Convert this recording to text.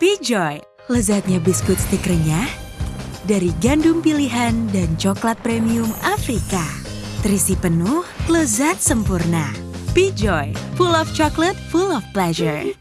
P-Joy, lezatnya biskuit stik renyah dari gandum pilihan dan coklat premium Afrika. Terisi penuh, lezat sempurna. P-Joy, full of chocolate, full of pleasure.